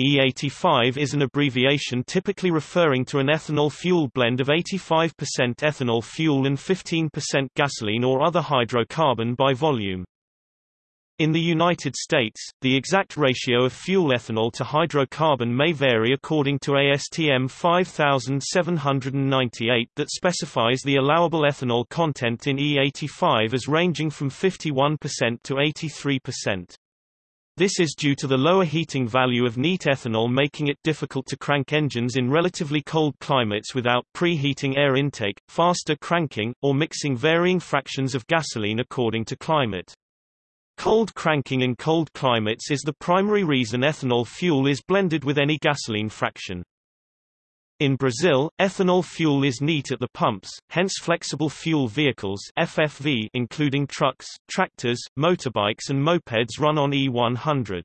E85 is an abbreviation typically referring to an ethanol fuel blend of 85% ethanol fuel and 15% gasoline or other hydrocarbon by volume. In the United States, the exact ratio of fuel ethanol to hydrocarbon may vary according to ASTM 5798 that specifies the allowable ethanol content in E85 as ranging from 51% to 83%. This is due to the lower heating value of neat ethanol making it difficult to crank engines in relatively cold climates without preheating air intake, faster cranking, or mixing varying fractions of gasoline according to climate. Cold cranking in cold climates is the primary reason ethanol fuel is blended with any gasoline fraction. In Brazil, ethanol fuel is neat at the pumps, hence flexible fuel vehicles FFV including trucks, tractors, motorbikes and mopeds run on E100.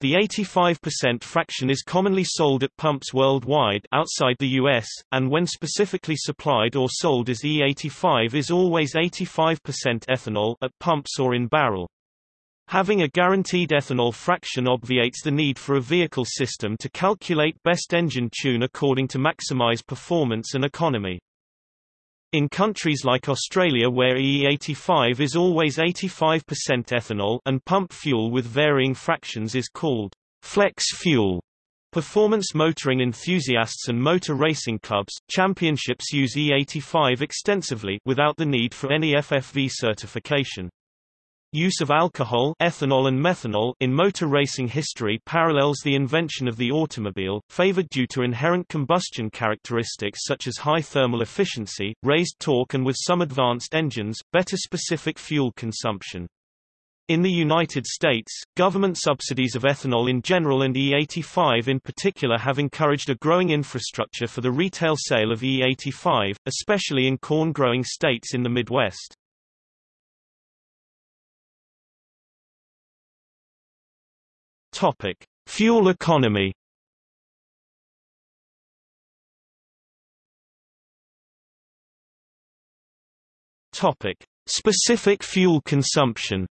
The 85% fraction is commonly sold at pumps worldwide outside the US, and when specifically supplied or sold as E85 is always 85% ethanol at pumps or in barrel. Having a guaranteed ethanol fraction obviates the need for a vehicle system to calculate best engine tune according to maximize performance and economy. In countries like Australia where E85 is always 85% ethanol and pump fuel with varying fractions is called flex fuel. Performance motoring enthusiasts and motor racing clubs, championships use E85 extensively without the need for any FFV certification. Use of alcohol ethanol and methanol in motor racing history parallels the invention of the automobile, favored due to inherent combustion characteristics such as high thermal efficiency, raised torque and with some advanced engines, better specific fuel consumption. In the United States, government subsidies of ethanol in general and E85 in particular have encouraged a growing infrastructure for the retail sale of E85, especially in corn-growing states in the Midwest. Topic: Fuel economy. Topic: Specific fuel consumption.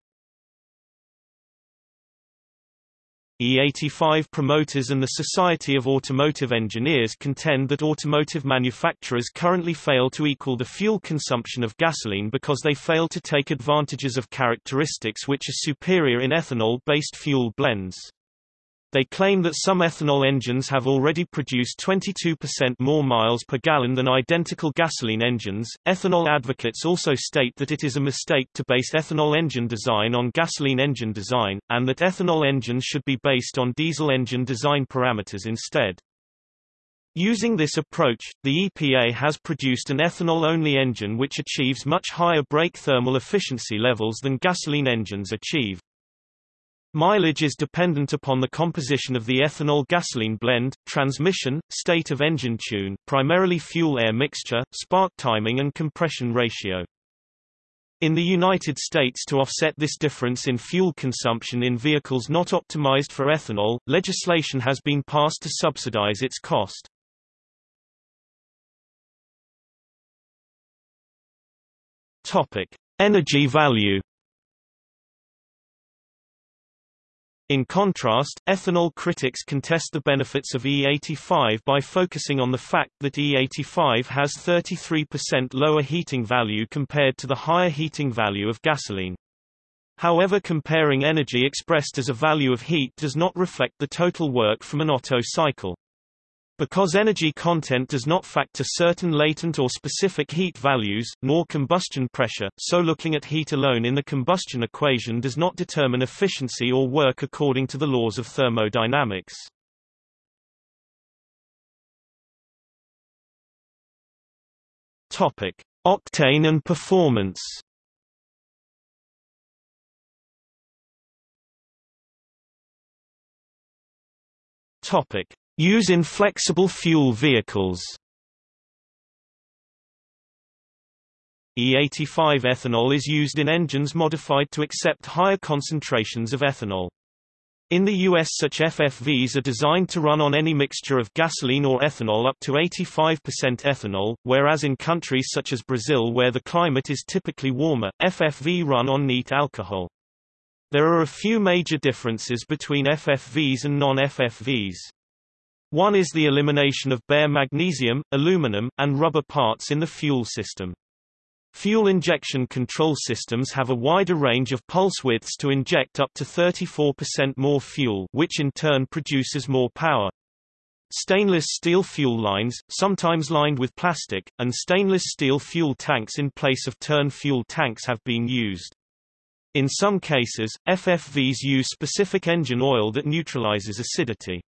E85 promoters and the Society of Automotive Engineers contend that automotive manufacturers currently fail to equal the fuel consumption of gasoline because they fail to take advantages of characteristics which are superior in ethanol-based fuel blends. They claim that some ethanol engines have already produced 22% more miles per gallon than identical gasoline engines. Ethanol advocates also state that it is a mistake to base ethanol engine design on gasoline engine design, and that ethanol engines should be based on diesel engine design parameters instead. Using this approach, the EPA has produced an ethanol-only engine which achieves much higher brake thermal efficiency levels than gasoline engines achieve. Mileage is dependent upon the composition of the ethanol-gasoline blend, transmission, state of engine tune, primarily fuel-air mixture, spark timing and compression ratio. In the United States to offset this difference in fuel consumption in vehicles not optimized for ethanol, legislation has been passed to subsidize its cost. Energy value In contrast, ethanol critics contest the benefits of E85 by focusing on the fact that E85 has 33% lower heating value compared to the higher heating value of gasoline. However comparing energy expressed as a value of heat does not reflect the total work from an Otto cycle. Because energy content does not factor certain latent or specific heat values, nor combustion pressure, so looking at heat alone in the combustion equation does not determine efficiency or work according to the laws of thermodynamics. Topic: Octane and performance. Topic: Use in flexible fuel vehicles E85 ethanol is used in engines modified to accept higher concentrations of ethanol. In the US such FFVs are designed to run on any mixture of gasoline or ethanol up to 85% ethanol, whereas in countries such as Brazil where the climate is typically warmer, FFV run on neat alcohol. There are a few major differences between FFVs and non-FFVs. One is the elimination of bare magnesium, aluminum, and rubber parts in the fuel system. Fuel injection control systems have a wider range of pulse widths to inject up to 34% more fuel which in turn produces more power. Stainless steel fuel lines, sometimes lined with plastic, and stainless steel fuel tanks in place of terne fuel tanks have been used. In some cases, FFVs use specific engine oil that neutralizes acidity.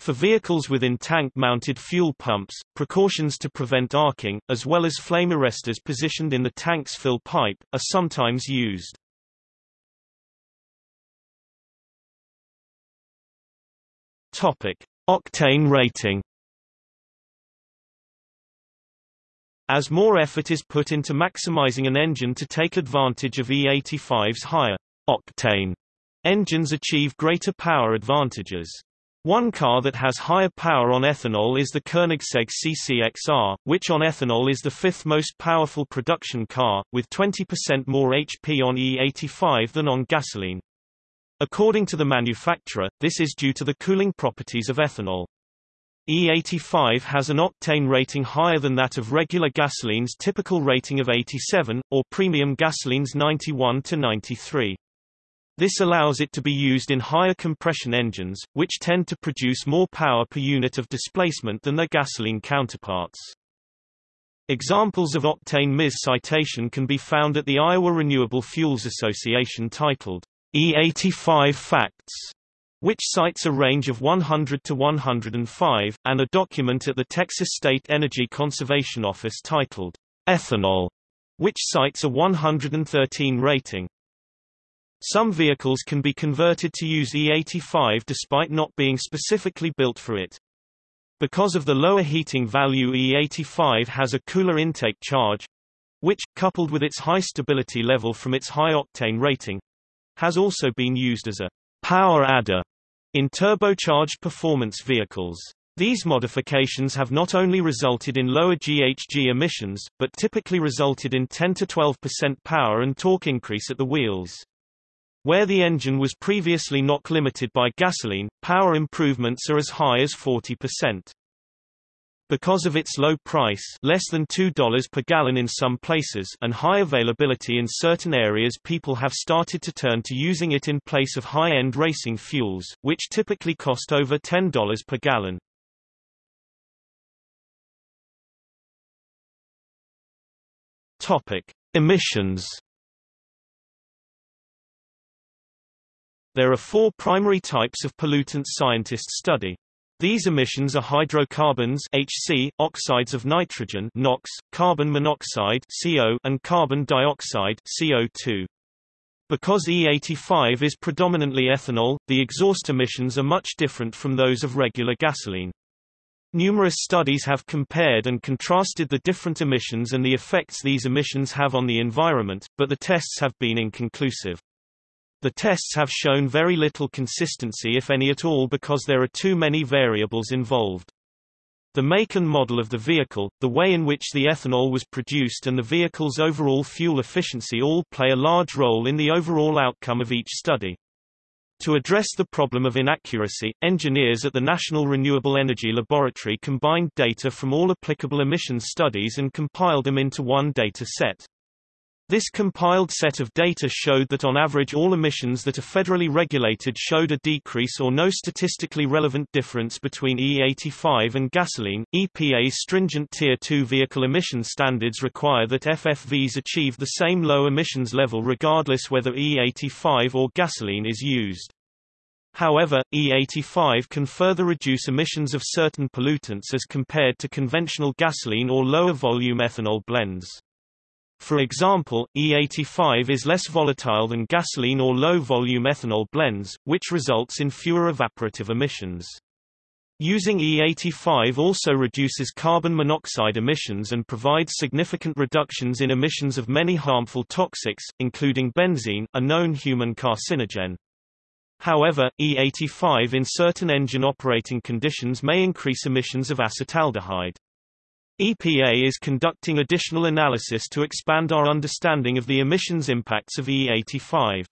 For vehicles with in-tank-mounted fuel pumps, precautions to prevent arcing, as well as flame arresters positioned in the tank's fill pipe, are sometimes used. Topic: Octane rating. As more effort is put into maximizing an engine to take advantage of E85's higher octane, engines achieve greater power advantages. One car that has higher power on ethanol is the Koenigsegg CCXR, which on ethanol is the fifth most powerful production car, with 20% more HP on E85 than on gasoline. According to the manufacturer, this is due to the cooling properties of ethanol. E85 has an octane rating higher than that of regular gasoline's typical rating of 87, or premium gasoline's 91 to 93. This allows it to be used in higher compression engines, which tend to produce more power per unit of displacement than their gasoline counterparts. Examples of octane MIS citation can be found at the Iowa Renewable Fuels Association titled E85 Facts, which cites a range of 100 to 105, and a document at the Texas State Energy Conservation Office titled Ethanol, which cites a 113 rating. Some vehicles can be converted to use E85 despite not being specifically built for it. Because of the lower heating value E85 has a cooler intake charge, which, coupled with its high stability level from its high octane rating, has also been used as a power adder in turbocharged performance vehicles. These modifications have not only resulted in lower GHG emissions, but typically resulted in 10 to 12% power and torque increase at the wheels. Where the engine was previously not limited by gasoline, power improvements are as high as 40%. Because of its low price less than $2 per gallon in some places and high availability in certain areas people have started to turn to using it in place of high-end racing fuels, which typically cost over $10 per gallon. Topic. Emissions There are four primary types of pollutants scientists study. These emissions are hydrocarbons HC, oxides of nitrogen NOx, carbon monoxide CO, and carbon dioxide CO2. Because E85 is predominantly ethanol, the exhaust emissions are much different from those of regular gasoline. Numerous studies have compared and contrasted the different emissions and the effects these emissions have on the environment, but the tests have been inconclusive. The tests have shown very little consistency if any at all because there are too many variables involved. The make and model of the vehicle, the way in which the ethanol was produced and the vehicle's overall fuel efficiency all play a large role in the overall outcome of each study. To address the problem of inaccuracy, engineers at the National Renewable Energy Laboratory combined data from all applicable emissions studies and compiled them into one data set. This compiled set of data showed that on average all emissions that are federally regulated showed a decrease or no statistically relevant difference between E85 and gasoline. EPA's stringent Tier 2 vehicle emission standards require that FFVs achieve the same low emissions level regardless whether E85 or gasoline is used. However, E85 can further reduce emissions of certain pollutants as compared to conventional gasoline or lower volume ethanol blends. For example, E85 is less volatile than gasoline or low-volume ethanol blends, which results in fewer evaporative emissions. Using E85 also reduces carbon monoxide emissions and provides significant reductions in emissions of many harmful toxics, including benzene, a known human carcinogen. However, E85 in certain engine operating conditions may increase emissions of acetaldehyde. EPA is conducting additional analysis to expand our understanding of the emissions impacts of E85.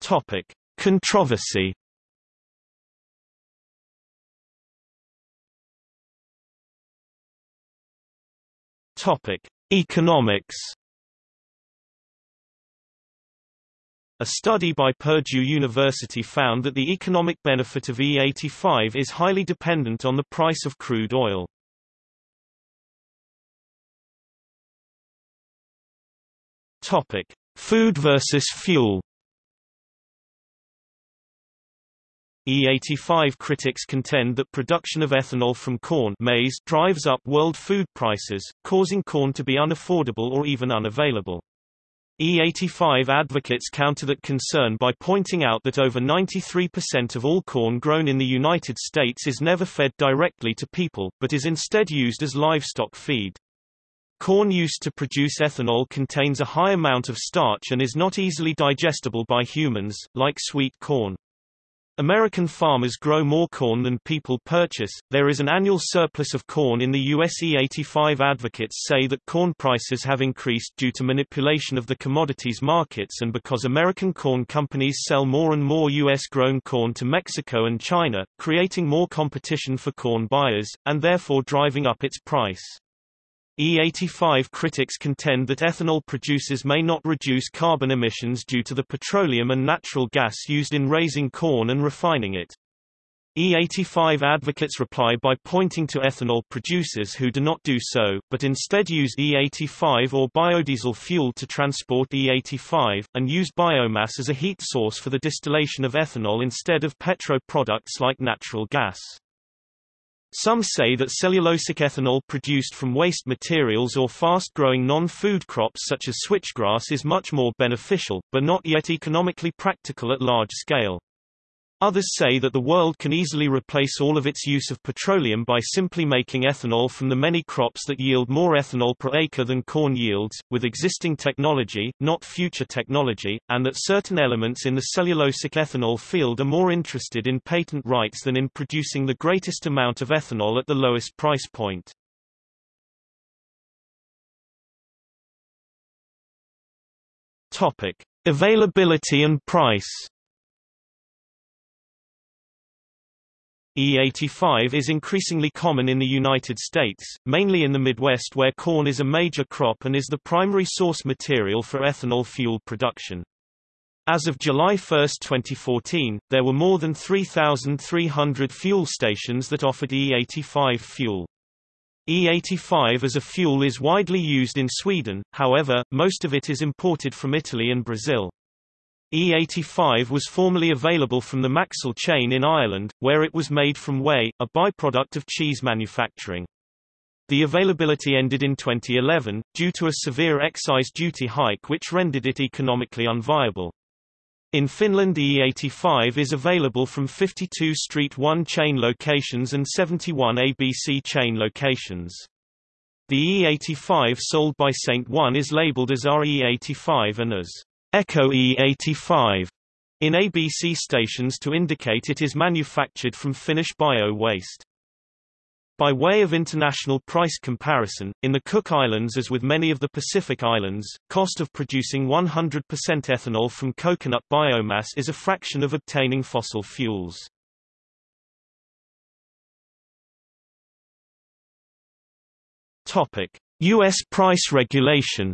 Topic: Controversy. Topic: Economics. A study by Purdue University found that the economic benefit of E85 is highly dependent on the price of crude oil. Topic: Food versus fuel. E85 critics contend that production of ethanol from corn maize drives up world food prices, causing corn to be unaffordable or even unavailable. E85 advocates counter that concern by pointing out that over 93% of all corn grown in the United States is never fed directly to people, but is instead used as livestock feed. Corn used to produce ethanol contains a high amount of starch and is not easily digestible by humans, like sweet corn. American farmers grow more corn than people purchase. There is an annual surplus of corn in the US. E85 advocates say that corn prices have increased due to manipulation of the commodities markets and because American corn companies sell more and more US grown corn to Mexico and China, creating more competition for corn buyers, and therefore driving up its price. E85 critics contend that ethanol producers may not reduce carbon emissions due to the petroleum and natural gas used in raising corn and refining it. E85 advocates reply by pointing to ethanol producers who do not do so, but instead use E85 or biodiesel fuel to transport E85, and use biomass as a heat source for the distillation of ethanol instead of petro products like natural gas. Some say that cellulosic ethanol produced from waste materials or fast-growing non-food crops such as switchgrass is much more beneficial, but not yet economically practical at large scale. Others say that the world can easily replace all of its use of petroleum by simply making ethanol from the many crops that yield more ethanol per acre than corn yields, with existing technology, not future technology, and that certain elements in the cellulosic ethanol field are more interested in patent rights than in producing the greatest amount of ethanol at the lowest price point. Topic: Availability and price. E85 is increasingly common in the United States, mainly in the Midwest where corn is a major crop and is the primary source material for ethanol fuel production. As of July 1, 2014, there were more than 3,300 fuel stations that offered E85 fuel. E85 as a fuel is widely used in Sweden, however, most of it is imported from Italy and Brazil. E85 was formerly available from the Maxol chain in Ireland, where it was made from whey, a byproduct of cheese manufacturing. The availability ended in 2011, due to a severe excise duty hike which rendered it economically unviable. In Finland E85 is available from 52 Street 1 chain locations and 71 ABC chain locations. The E85 sold by Saint One is labeled as RE85 and as Eko E85 in ABC stations to indicate it is manufactured from Finnish bio-waste. By way of international price comparison, in the Cook Islands as with many of the Pacific Islands, cost of producing 100% ethanol from coconut biomass is a fraction of obtaining fossil fuels. US price regulation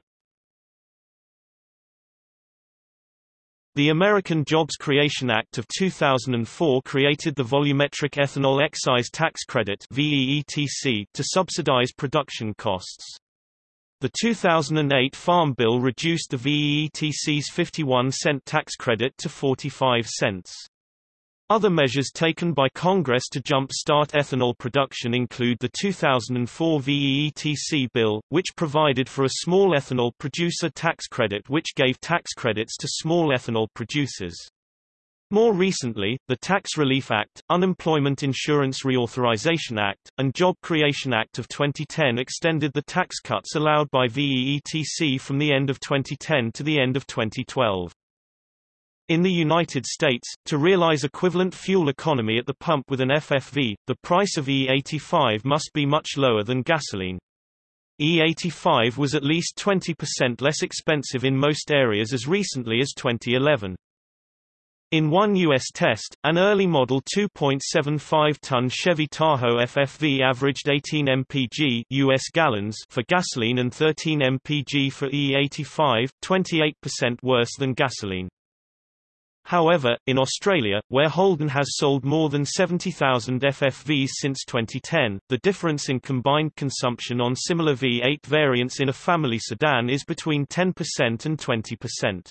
The American Jobs Creation Act of 2004 created the Volumetric Ethanol Excise Tax Credit to subsidize production costs. The 2008 Farm Bill reduced the VEETC's 51 cent tax credit to 45 cents. Other measures taken by Congress to jump-start ethanol production include the 2004 VEETC bill, which provided for a small ethanol producer tax credit which gave tax credits to small ethanol producers. More recently, the Tax Relief Act, Unemployment Insurance Reauthorization Act, and Job Creation Act of 2010 extended the tax cuts allowed by VEETC from the end of 2010 to the end of 2012. In the United States, to realize equivalent fuel economy at the pump with an FFV, the price of E85 must be much lower than gasoline. E85 was at least 20% less expensive in most areas as recently as 2011. In one U.S. test, an early model 2.75-ton Chevy Tahoe FFV averaged 18 mpg US gallons for gasoline and 13 mpg for E85, 28% worse than gasoline. However, in Australia, where Holden has sold more than 70,000 FFVs since 2010, the difference in combined consumption on similar V8 variants in a family sedan is between 10% and 20%.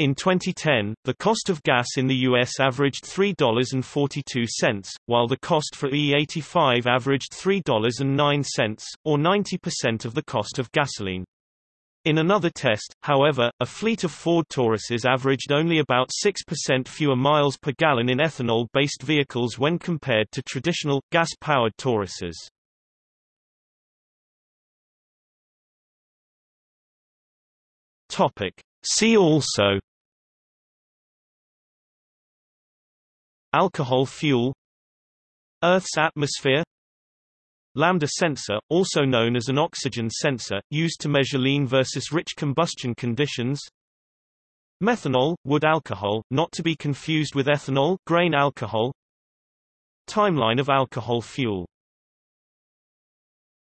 In 2010, the cost of gas in the U.S. averaged $3.42, while the cost for E85 averaged $3.09, or 90% of the cost of gasoline. In another test, however, a fleet of Ford Tauruses averaged only about 6% fewer miles per gallon in ethanol-based vehicles when compared to traditional, gas-powered Tauruses. See also Alcohol fuel Earth's atmosphere Lambda sensor, also known as an oxygen sensor, used to measure lean versus rich combustion conditions. Methanol, wood alcohol, not to be confused with ethanol grain alcohol. Timeline of alcohol fuel